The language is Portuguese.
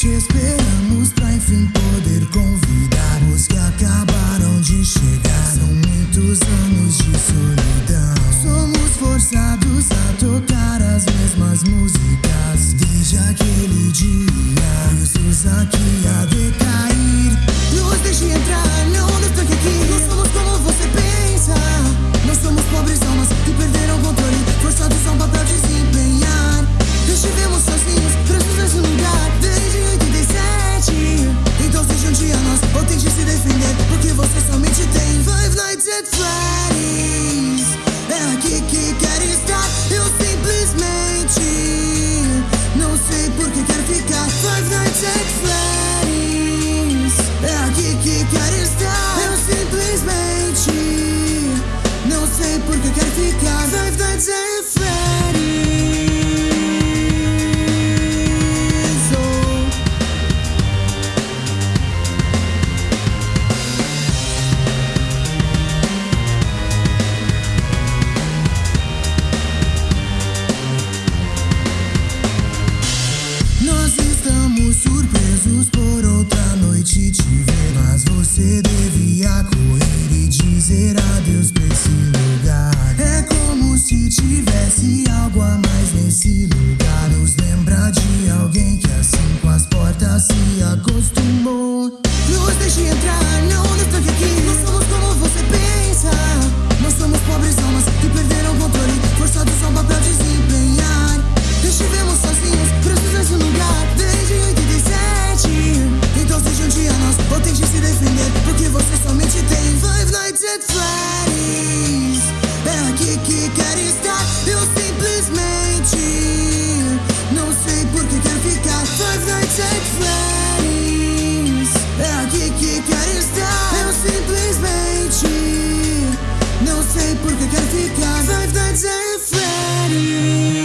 te esperamos pra enfim poder convidar os que acabaram de chegar. São muitos anos de solidão. Somos forçados a tocar as mesmas músicas desde aquele dia. Presos aqui a que quer ficar. Five Nights at tivesse algo a mais nesse lugar. Nos lembra de alguém que assim com as portas se acostumou. Nos deixe entrar, não nos tranque aqui. Nós somos como você pensa. Nós somos pobres almas que perderam o controle, forçados ao papel desempenhar. Estivemos sozinhos, presos nesse lugar desde 87. Então se junte a nós ou tente se defender, porque você somente tem Five Nights at Freddy's. É aqui que É simplesmente não sei porque quero ficar. Five Nights at Freddy's.